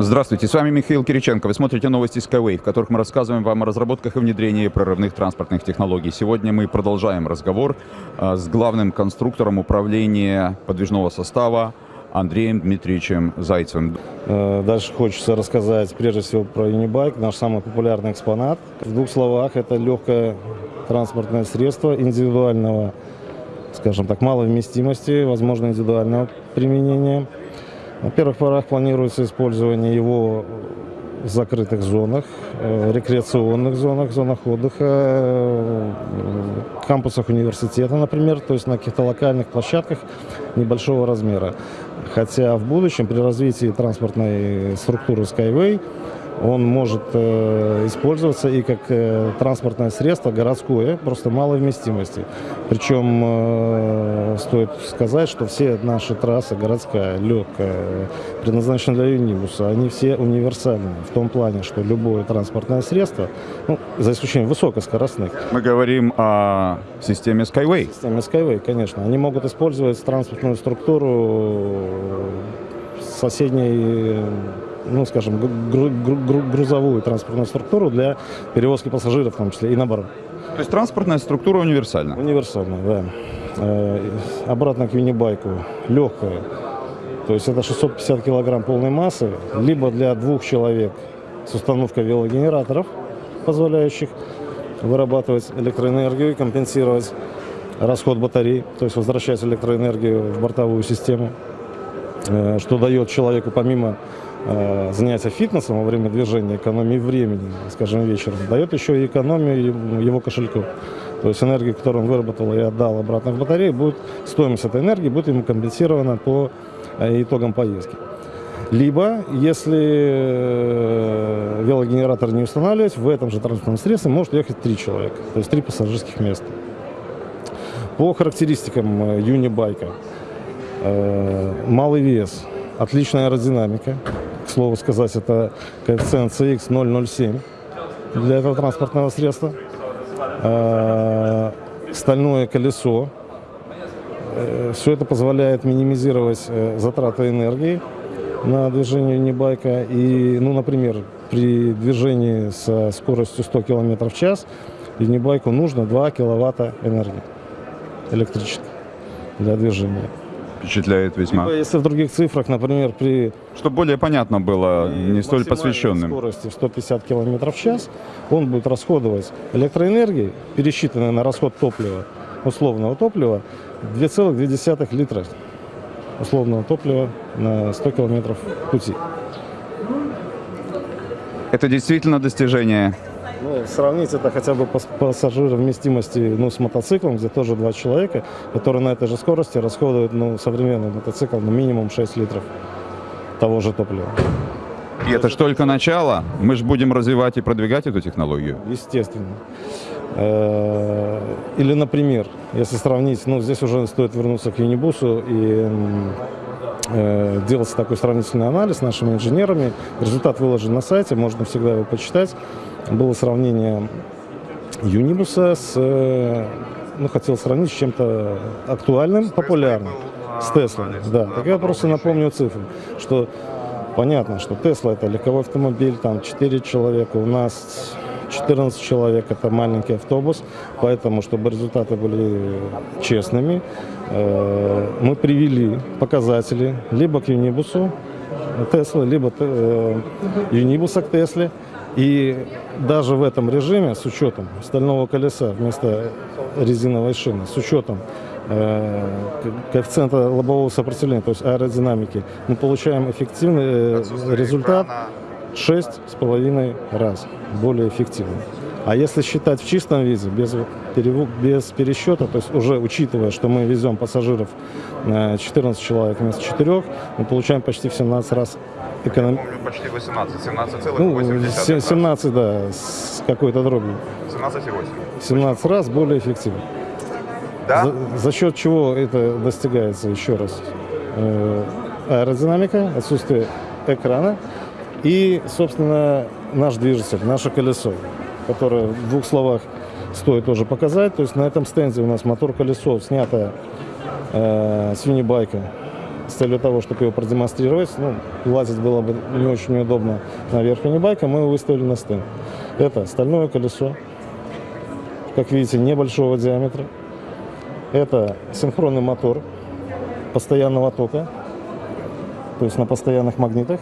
Здравствуйте, с вами Михаил Кириченко. Вы смотрите новости Skyway, в которых мы рассказываем вам о разработках и внедрении прорывных транспортных технологий. Сегодня мы продолжаем разговор а, с главным конструктором управления подвижного состава Андреем Дмитриевичем Зайцевым. Э, Дальше хочется рассказать прежде всего про Unibike, наш самый популярный экспонат. В двух словах, это легкое транспортное средство индивидуального, скажем так, малой вместимости, возможно, индивидуального применения. На первых порах планируется использование его в закрытых зонах, э, рекреационных зонах, зонах отдыха, э, кампусах университета, например, то есть на каких-то локальных площадках небольшого размера. Хотя в будущем при развитии транспортной структуры Skyway он может э, использоваться и как э, транспортное средство городское, просто малой вместимости. Причем э, стоит сказать, что все наши трассы, городская, легкая, предназначены для юнибуса, они все универсальны в том плане, что любое транспортное средство, ну, за исключением высокоскоростных, Мы говорим о системе Skyway. системе Skyway, конечно, они могут использовать транспортную структуру соседней ну, скажем, гру- гру- гру- грузовую транспортную структуру для перевозки пассажиров, в том числе, и наоборот. То есть транспортная структура универсальна. Универсально, да. Э, Обратно к юнибайку. Легкая. То есть это 650 килограмм полной массы, либо для двух человек с установкой велогенераторов, позволяющих вырабатывать электроэнергию и компенсировать расход батарей, то есть возвращать электроэнергию в бортовую систему, э, что дает человеку помимо занятия фитнесом во время движения, экономии времени, скажем, вечером, дает еще и экономию его кошельку. То есть энергия, которую он выработал и отдал обратно в батарею, будет, стоимость этой энергии будет ему компенсирована по э, итогам поездки. Либо, если э, велогенератор не устанавливать, в этом же транспортном средстве может ехать три человека, то есть три пассажирских места. По характеристикам э, юнибайка, э, малый вес, отличная аэродинамика, к слову сказать, это коэффициент CX 007 для этого транспортного средства, Э, стальное колесо, все это позволяет минимизировать э, затраты энергии на движение юнибайка. И, ну, например, при движении со скоростью 100 км в час юнибайку нужно 2 киловатта энергии электрической для движения. Впечатляет весьма. Либо если в других цифрах, например, при Чтобы более понятно было, не столь посвященным. скорости в 150 км в час, он будет расходовать электроэнергии, пересчитанной на расход топлива, условного топлива, 2,2 литра условного топлива на 100 километров пути. Это действительно достижение. Ну, сравнить это хотя бы по пассажировместимости ну, с мотоциклом, где тоже два человека, которые на этой же скорости расходуют ну, современный мотоцикл ну, минимум 6 литров того же топлива. И это же только начало. Мы же будем развивать и продвигать эту технологию. Естественно. Э, Или, например, если сравнить, ну, здесь уже стоит вернуться к Юнибусу и э, делать такой сравнительный анализ с нашими инженерами. Результат выложен на сайте, можно всегда его почитать. Было сравнение Юнибуса с, э, ну, хотел сравнить с чем-то актуальным, популярным, с Теслой. Да, так я просто напомню цифры, что понятно, что Тесла это легковой автомобиль, там 4 человека, у нас 14 человек, это маленький автобус, поэтому, чтобы результаты были честными, э, мы привели показатели либо к Юнибусу Теслы, либо э, Юнибуса к Тесле, и даже в этом режиме, с учетом стального колеса вместо резиновой шины, с учетом э, ко- коэффициента лобового сопротивления, то есть аэродинамики, мы получаем эффективный результат 6,5 раз более эффективный. А если считать в чистом виде, без, переву- без пересчета, то есть уже учитывая, что мы везем пассажиров э, 14 человек вместо 4, мы получаем почти в 17 раз эконом... почти 18, Ну, се- 17, да, с какой-то дробью. 17,8. 17 раз более эффективно. За, за счет чего это достигается, еще раз? Э, аэродинамика, отсутствие экрана и, собственно, наш движитель, наше колесо, которое в двух словах стоит тоже показать. То есть на этом стенде у нас мотор-колесо снято э, с юнибайка с целью того, чтобы его продемонстрировать, ну, лазить было бы не очень удобно на верх байка, мы его выставили на стенд. Это стальное колесо, как видите, небольшого диаметра. Это синхронный мотор постоянного тока, то есть на постоянных магнитах.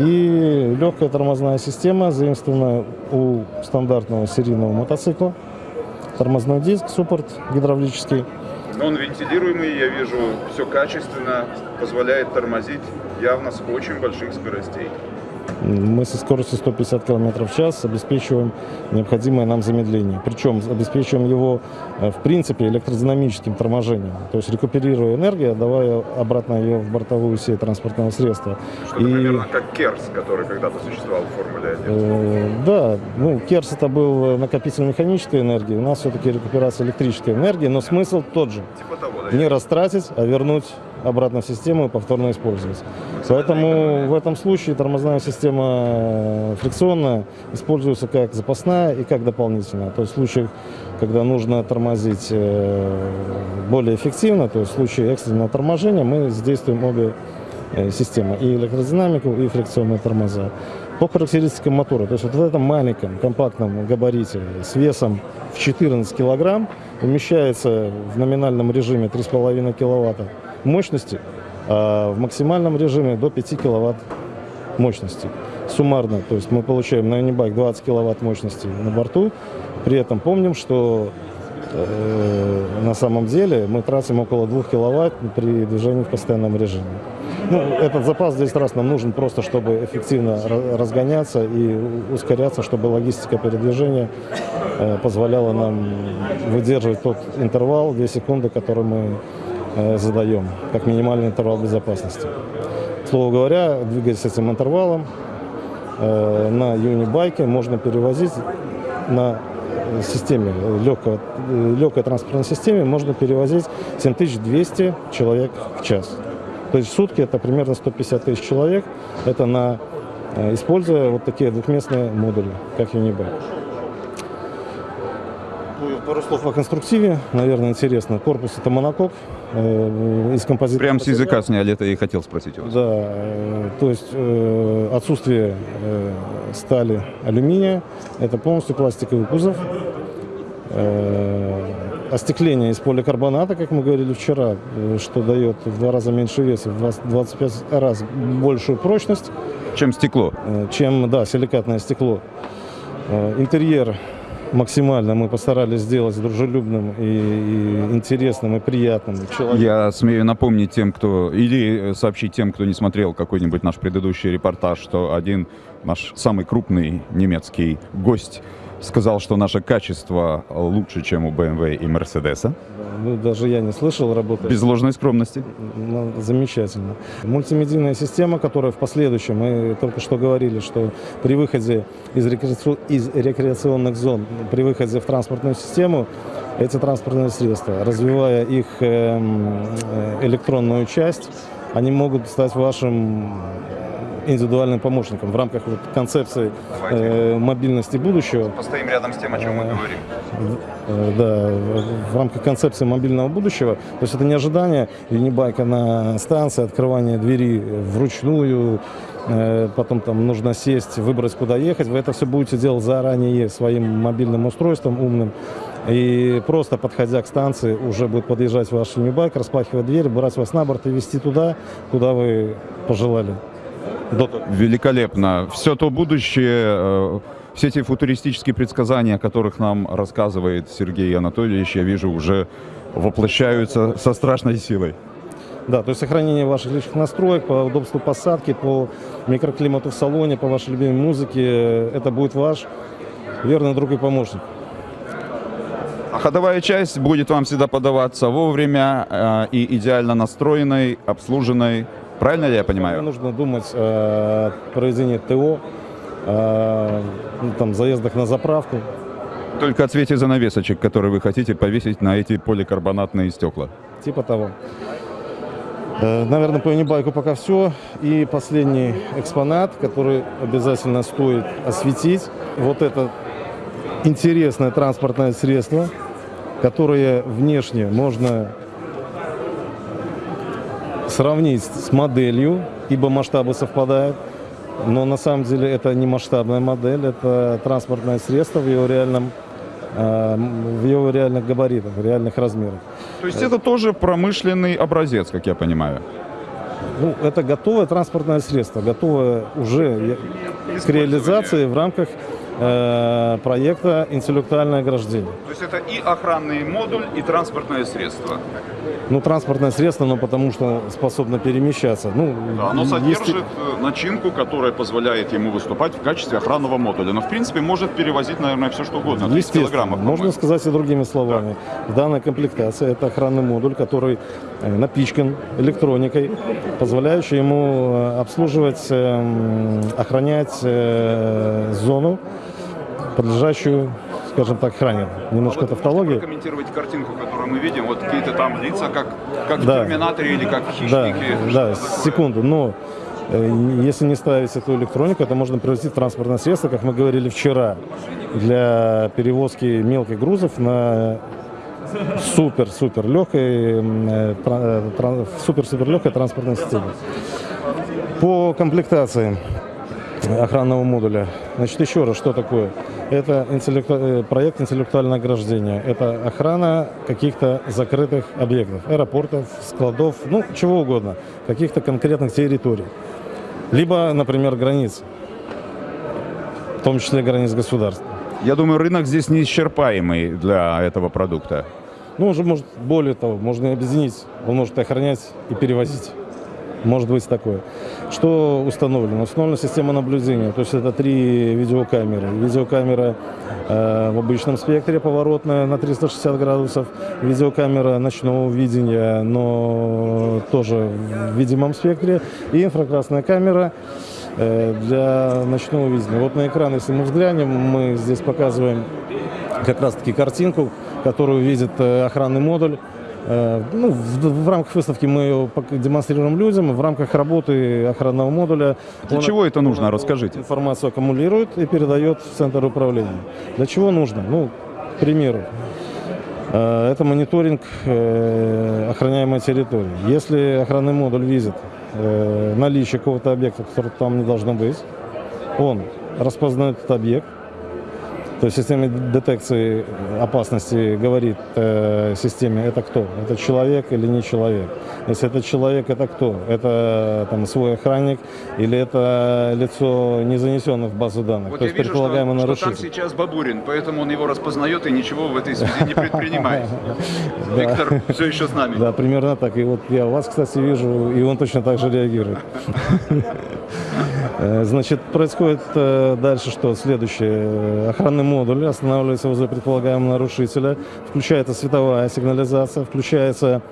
И легкая тормозная система, заимствованная у стандартного серийного мотоцикла. Тормозной диск, суппорт гидравлический. Он вентилируемый, я вижу, все качественно, позволяет тормозить явно с очень больших скоростей. Мы со скоростью 150 км в час обеспечиваем необходимое нам замедление. Причем обеспечиваем его, э, в принципе, электродинамическим торможением. То есть рекуперируя энергию, давая обратно ее в бортовую сеть транспортного средства. Что-то И... примерно как Керс, который когда-то существовал в Формуле 1. Э, да, ну, Керс это был накопитель механической энергии, у нас все-таки рекуперация электрической энергии, но смысл тот же. Типа того, да? Не растратить, а вернуть обратно в систему и повторно использовать. Поэтому в этом случае тормозная система э, фрикционная используется как запасная и как дополнительная. То есть в случаях, когда нужно тормозить э, более эффективно, то есть в случае экстренного торможения мы задействуем обе э, системы, и электродинамику, и фрикционные тормоза. По характеристикам мотора, то есть вот в этом маленьком компактном габарите с весом в 14 килограмм умещается в номинальном режиме 3,5 киловатта мощности, а в максимальном режиме до 5 киловатт мощности. Суммарно, то есть мы получаем на Unibike 20 киловатт мощности на борту, при этом помним, что э, на самом деле мы тратим около 2 киловатт при движении в постоянном режиме. Ну, этот запас здесь раз нам нужен просто, чтобы эффективно разгоняться и ускоряться, чтобы логистика передвижения э, позволяла нам выдерживать тот интервал, 2 секунды, который мы Э, задаем, как минимальный интервал безопасности. Слово говоря, двигаясь с этим интервалом, э, на юнибайке можно перевозить на системе, легкой, легкой транспортной системе можно перевозить 7200 человек в час. То есть в сутки это примерно 150 тысяч человек. Это на, э, используя вот такие двухместные модули, как Unibike. Пару слов о конструктиве, наверное, интересно. Корпус это монокок э, из композита. Прям с языка сняли, это и хотел спросить у вас. Да, э, то есть э, отсутствие э, стали, алюминия, это полностью пластиковый кузов. Э, остекление из поликарбоната, как мы говорили вчера, э, что дает в два раза меньше веса, в 20, 25 раз большую прочность. Чем стекло? Э, чем, да, силикатное стекло. Э, интерьер максимально мы постарались сделать дружелюбным и, и интересным и приятным человеком. Я смею напомнить тем, кто или сообщить тем, кто не смотрел какой-нибудь наш предыдущий репортаж, что один наш самый крупный немецкий гость сказал, что наше качество лучше, чем у BMW и Mercedes. Ну, даже я не слышал работы. Без ложной скромности. Ну, замечательно. Мультимедийная система, которая в последующем, мы только что говорили, что при выходе из, рекреаци... из рекреационных зон, при выходе в транспортную систему, эти транспортные средства, развивая их эм, э, электронную часть, они могут стать вашим индивидуальным помощником в рамках вот концепции э, мобильности будущего. Постоим рядом с тем, о чем мы говорим. Э, да, в рамках концепции мобильного будущего. То есть это не ожидание юнибайка на станции, открывание двери вручную, э, потом там нужно сесть, выбрать, куда ехать. Вы это все будете делать заранее своим мобильным устройством умным. И просто подходя к станции, уже будет подъезжать ваш юнибайк, распахивать дверь, брать вас на борт и вести туда, куда вы пожелали. Великолепно. Все то будущее, э, все эти футуристические предсказания, о которых нам рассказывает Сергей Анатольевич, я вижу, уже воплощаются со страшной силой. Да, то есть сохранение ваших личных настроек по удобству посадки, по микроклимату в салоне, по вашей любимой музыке, это будет ваш верный друг и помощник. А ходовая часть будет вам всегда подаваться вовремя э, и идеально настроенной, обслуженной, Правильно ли я понимаю? Нужно думать о проведении ТО, о ну, там, заездах на заправку. Только о цвете занавесочек, которые вы хотите повесить на эти поликарбонатные стекла. Типа того. Э, наверное, по Unibike пока все. И последний экспонат, который обязательно стоит осветить. Вот это интересное транспортное средство, которое внешне можно сравнить с моделью, ибо масштабы совпадают. Но на самом деле это не масштабная модель, это транспортное средство в его реальном э, в его реальных габаритах, в реальных размерах. То есть это тоже промышленный образец, как я понимаю. Ну, это готовое транспортное средство, готовое уже к реализации в рамках э, проекта «Интеллектуальное ограждение». То есть это и охранный модуль, и транспортное средство. Ну, транспортное средство, но потому что способно перемещаться. Ну, Да, оно есть- содержит э, начинку, которая позволяет ему выступать в качестве охранного модуля. Но, в принципе, может перевозить, наверное, все что угодно. 30 Естественно, килограммов, можно сказать и другими словами. В данной комплектации это охранный модуль, который э, напичкан электроникой, позволяющий ему обслуживать, э, м, охранять зону, подлежащую, скажем так, охране. Немножко Вот тавтологии. Прокомментировать картинку, которую мы видим. Вот какие-то там лица, как, как Да. в Терминаторе или как в Да, Хищнике. да, секунду. Но э, если не ставить эту электронику, это можно превратить в транспортное средство, как мы говорили вчера, для перевозки мелких грузов на супер-супер легкой, супер-супер легкой транспортной системе. По комплектации охранного модуля. Значит, еще раз, что такое? Это интеллекту- э, проект интеллектуального ограждения. Это охрана каких-то закрытых объектов, аэропортов, складов, ну, чего угодно, каких-то конкретных территорий. Либо, например, границ, в том числе границ государств. Я думаю, рынок здесь неисчерпаемый для этого продукта. Ну, уже может, более того, можно и объединить. Он может охранять и перевозить. Может быть такое. Что установлено? Установлена система наблюдения. То есть это три видеокамеры. Видеокамера э, в обычном спектре поворотная на 360 градусов. Видеокамера ночного видения, но тоже в видимом спектре. И инфракрасная камера э, для ночного видения. Вот на экран, если мы взглянем, мы здесь показываем как раз-таки картинку, которую видит э, охранный модуль. Э, Ну, в, в рамках выставки мы ее демонстрируем людям, в рамках работы охранного модуля. Для он- чего это нужно? он Расскажите. Информацию аккумулирует и передает в центр управления. Для чего нужно? Ну, к примеру, э, это мониторинг э, охраняемой территории. Если охранный модуль видит э, наличие какого-то объекта, который там не должно быть, он распознает этот объект, то есть система детекции опасности говорит э, системе, это кто? Это человек или не человек? Если это человек, это кто? Это там свой охранник или это лицо не занесено в базу данных? Вот то я есть вижу, что, предполагаемый что там нарушитель. сейчас Бабурин, поэтому он его распознает и ничего в этой связи не предпринимает. Виктор все еще с нами. Да, примерно так. И вот я вас, кстати, вижу, и он точно так же реагирует. Э, Значит, происходит э, дальше что? Следующее. Э, Охранный модуль останавливается возле предполагаемого нарушителя. Включается световая сигнализация, включается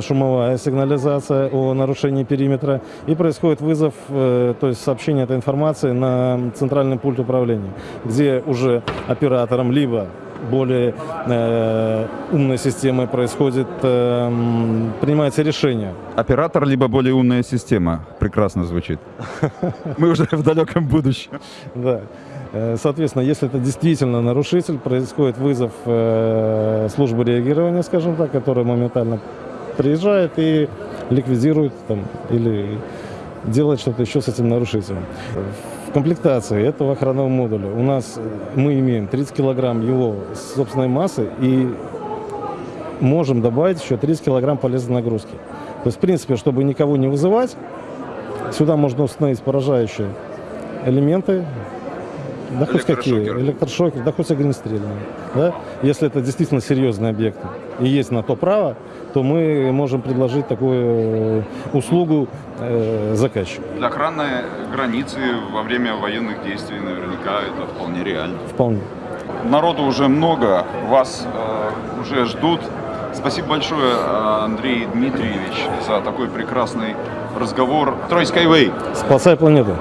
шумовая сигнализация о нарушении периметра. И происходит вызов, то есть сообщение этой информации на центральный пульт управления, где уже оператором либо более э, умной системой происходит, э, принимается решение. Оператор, либо более умная система. Прекрасно звучит. Мы уже в далеком будущем. Да. Э, Соответственно, если это действительно нарушитель, происходит вызов э, службы реагирования, скажем так, которая моментально приезжает и ликвидирует там, или делает что-то еще с этим нарушителем. Комплектации этого охранного модуля у нас э, мы имеем 30 килограмм его собственной массы и можем добавить еще 30 килограмм полезной нагрузки. То есть, в принципе, чтобы никого не вызывать, сюда можно установить поражающие элементы, да хоть какие, Электрошокер. да хоть огнестрельные. Да? Если это действительно серьезные объекты и есть на то право, то мы можем предложить такую э, услугу э, заказчику. Для охраны границы во время военных действий наверняка это вполне реально. Вполне. Народу уже много, вас э, уже ждут. Спасибо большое, э, Андрей Дмитриевич, за такой прекрасный разговор. Трой Skyway. Спасай планету.